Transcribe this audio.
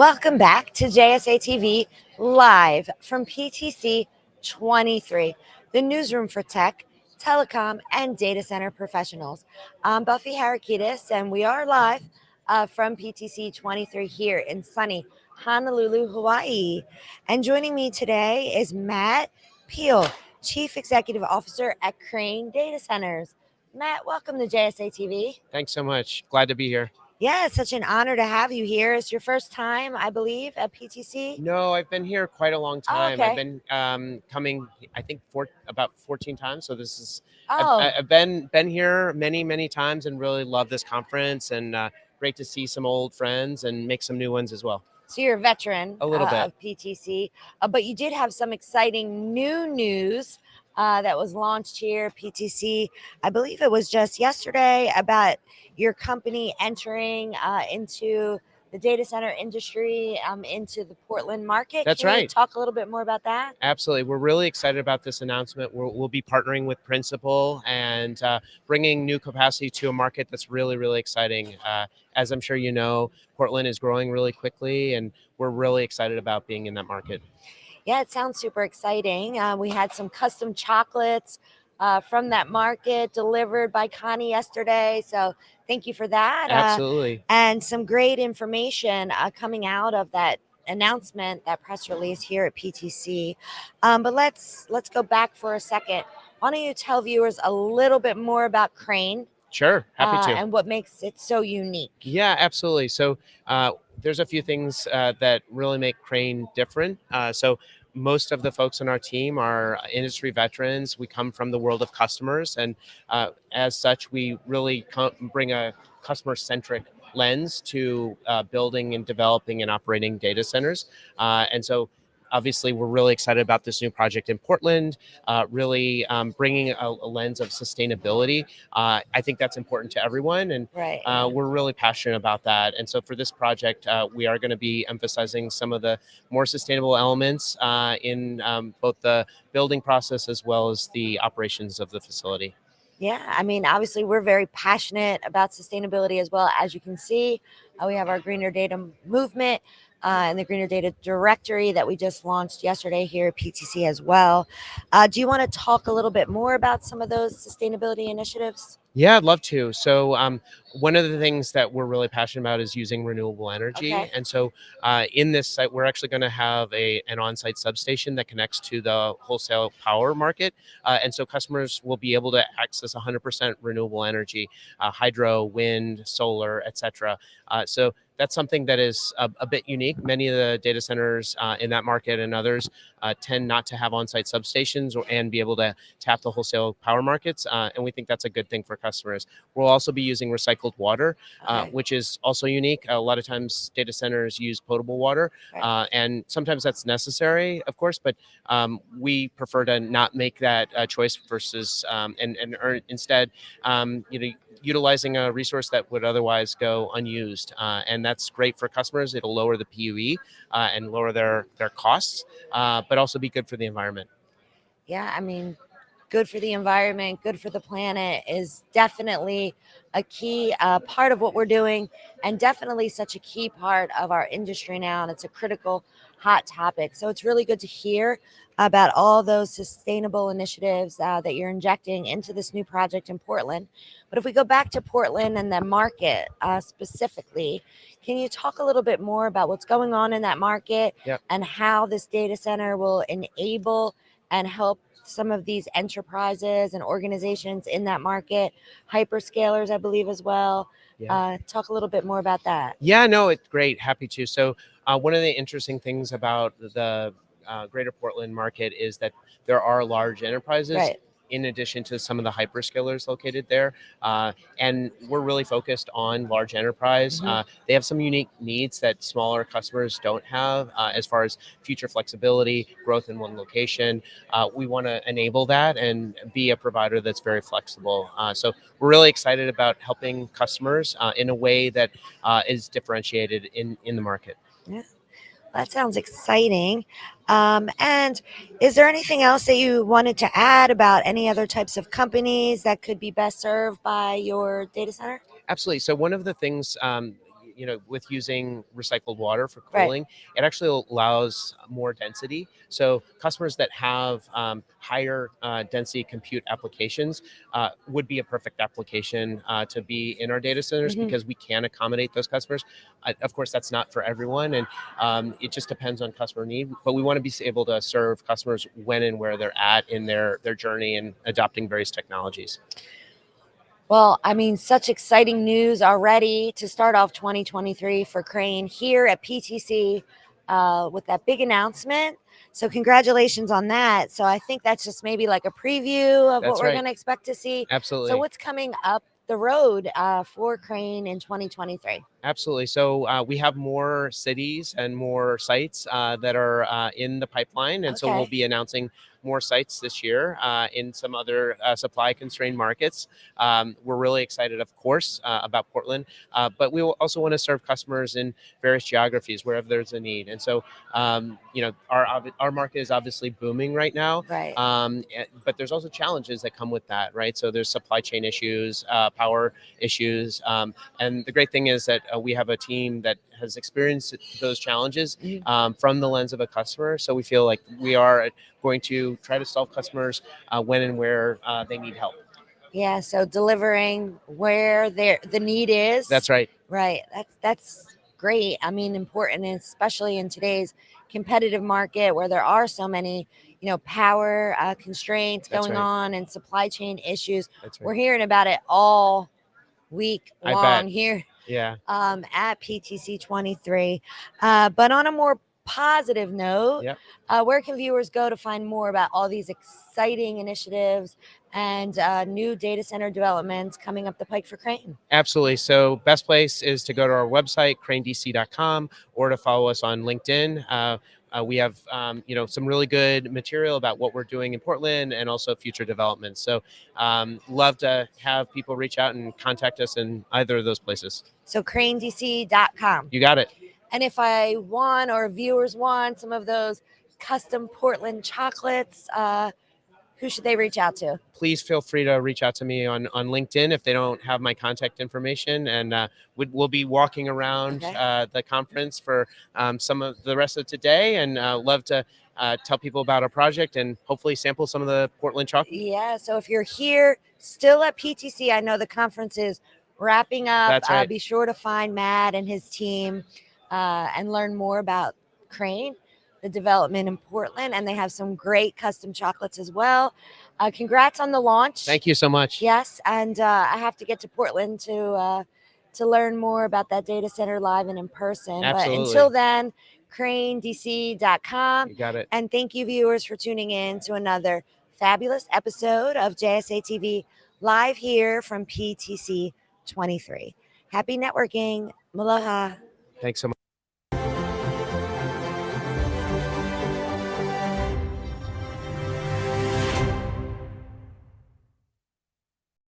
Welcome back to JSA TV live from PTC 23, the newsroom for tech, telecom, and data center professionals. I'm Buffy Harakidis, and we are live uh, from PTC 23 here in sunny Honolulu, Hawaii. And joining me today is Matt Peel, Chief Executive Officer at Crane Data Centers. Matt, welcome to JSA TV. Thanks so much. Glad to be here. Yeah, it's such an honor to have you here. It's your first time, I believe, at PTC. No, I've been here quite a long Oh, time. okay. I've been um, coming, I think, for about 14 times. So this is, Oh, I've, I've been been here many, many times, and really love this conference. And uh, great to see some old friends and make some new ones as well. so you're a veteran A little uh, bit. of PTC, uh, but you did have some exciting new news uh, that was launched here PTC. I believe it was just yesterday about your company entering uh, into the data center industry, um, into the Portland market. That's Can you right. talk a little bit more about that? Absolutely, we're really excited about this announcement. We'll, we'll be partnering with Principal and uh, bringing new capacity to a market that's really, really exciting. Uh, as I'm sure you know, Portland is growing really quickly, and we're really excited about being in that market. Yeah, it sounds super exciting. Uh, we had some custom chocolates uh, from that market delivered by Connie yesterday. So thank you for that. Uh, Absolutely. and some great information uh, coming out of that announcement, that press release here at PTC. Um, but let's let's go back for a second. Why don't you tell viewers a little bit more about Crane Sure, happy uh, to. and what makes it so unique? Yeah, absolutely. So uh, there's a few things uh, that really make Crane different. Uh, so most of the folks on our team are industry veterans. We come from the world of customers, and uh, as such, we really bring a customer-centric lens to uh, building and developing and operating data centers. Uh, and so. Obviously, we're really excited about this new project in Portland, uh, really um, bringing a, a lens of sustainability. Uh, I think that's important to everyone, and Right. uh, we're really passionate about that. And so for this project, uh, we are going to be emphasizing some of the more sustainable elements uh, in um, both the building process as well as the operations of the facility. Yeah, I mean, obviously, we're very passionate about sustainability as well. As you can see, uh, we have our Greener Data movement uh, and the Greener Data Directory that we just launched yesterday here at PTC as well. Uh, do you want to talk a little bit more about some of those sustainability initiatives? Yeah, I'd love to. So, um, one of the things that we're really passionate about is using renewable energy. Okay. And so, uh, in this site, we're actually going to have a an on-site substation that connects to the wholesale power market, uh, and so customers will be able to access 100% renewable energy, uh, hydro, wind, solar, etc. Uh, so that's something that is a, a bit unique. Many of the data centers uh, in that market and others uh, tend not to have on-site substations or and be able to tap the wholesale power markets, uh, and we think that's a good thing for customers. We'll also be using recycled water, uh, Okay. which is also unique. A lot of times, data centers use potable water, Right. uh, and sometimes that's necessary, of course. But um, we prefer to not make that uh, choice versus um, and and earn, instead, um, you know, utilizing a resource that would otherwise go unused, uh, and that's great for customers. It'll lower the PUE uh, and lower their their costs, uh, but also be good for the environment. Yeah, I mean, good for the environment, good for the planet is definitely a key uh, part of what we're doing, and definitely such a key part of our industry now. And it's a critical, hot topic. So it's really good to hear about all those sustainable initiatives uh, that you're injecting into this new project in Portland. But if we go back to Portland and the market uh, specifically, can you talk a little bit more about what's going on in that market Yep. and how this data center will enable and help some of these enterprises and organizations in that market, hyperscalers, I believe, as well. Yeah. Uh, talk a little bit more about that. Yeah, no, it's great. Happy to. So, uh, one of the interesting things about the uh, Greater Portland market is that there are large enterprises. Right. In addition to some of the hyperscalers located there, uh, and we're really focused on large enterprise. Mhm. Uh, they have some unique needs that smaller customers don't have, uh, as far as future flexibility, growth in one location. Uh, we want to enable that and be a provider that's very flexible. Uh, so we're really excited about helping customers uh, in a way that uh, is differentiated in in the market. That sounds exciting. Um, and is there anything else that you wanted to add about any other types of companies that could be best served by your data center? Absolutely. So one of the things, um, you know, with using recycled water for Right. cooling, it actually allows more density. So customers that have um, higher uh, density compute applications uh, would be a perfect application uh, to be in our data centers Mhm. because we can accommodate those customers. Of course, that's not for everyone, and um, it just depends on customer need. But we want to be able to serve customers when and where they're at in their their journey and adopting various technologies. Well, I mean, such exciting news already to start off 2023 for Crane here at PTC uh, with that big announcement. So, congratulations on that. So, I think that's just maybe like a preview of That's what we're right. going to expect to see. Absolutely. So, what's coming up the road uh, for Crane in 2023? Absolutely. So uh, we have more cities and more sites uh, that are uh, in the pipeline, and so we'll be announcing more sites this year uh, in some other uh, supply constrained markets. Um, we're really excited, of course, uh, about Portland, uh, but we will also want to serve customers in various geographies wherever there's a need. And so, um, you know, our our market is obviously booming right now. Right. Um, eh, but there's also challenges that come with that, right? So there's supply chain issues, uh, power issues, um, and the great thing is that uh, we have a team that has experienced those challenges um, from the lens of a customer. So we feel like we are going to try to solve customers uh, when and where uh, they need help. yeah. So, delivering where there the need is. That's right. Right. That's that's great. I mean, important, especially in today's competitive market where there are so many, you know, power uh, constraints That's going right. on and supply chain issues. That's We're hearing about it all week I long bet. here Yeah. um, at PTC 23. Uh, but on a more positive note, Yep. uh, where can viewers go to find more about all these exciting initiatives and uh, new data center developments coming up the pike for Crane? Absolutely. So best place is to go to our website, cranedc.com, or to follow us on LinkedIn. Uh, uh, we have, um, you know, some really good material about what we're doing in Portland and also future developments. So, um, love to have people reach out and contact us in either of those places. So, cranedc.com. You got it. And if I want or viewers want some of those custom Portland chocolates, uh, who should they reach out to? Please feel free to reach out to me on, on LinkedIn if they don't have my contact information. And uh, we, we'll be walking around Okay. uh, the conference for um, some of the rest of today and uh, love to uh, tell people about our project and hopefully sample some of the Portland chocolate. Yeah. So if you're here still at PTC, I know the conference is wrapping up. That's Uh, right. be sure to find Matt and his team uh, and learn more about Crane, the development in Portland. And they have some great custom chocolates as well. Uh, congrats on the launch. Thank you so much. Yes, and uh, I have to get to Portland to uh, to learn more about that data center live and in person. But until then, cranedc.com. You got it. And thank you, viewers, for tuning in to another fabulous episode of JSA TV live here from PTC 23. Happy networking. Maloha. Thanks so much.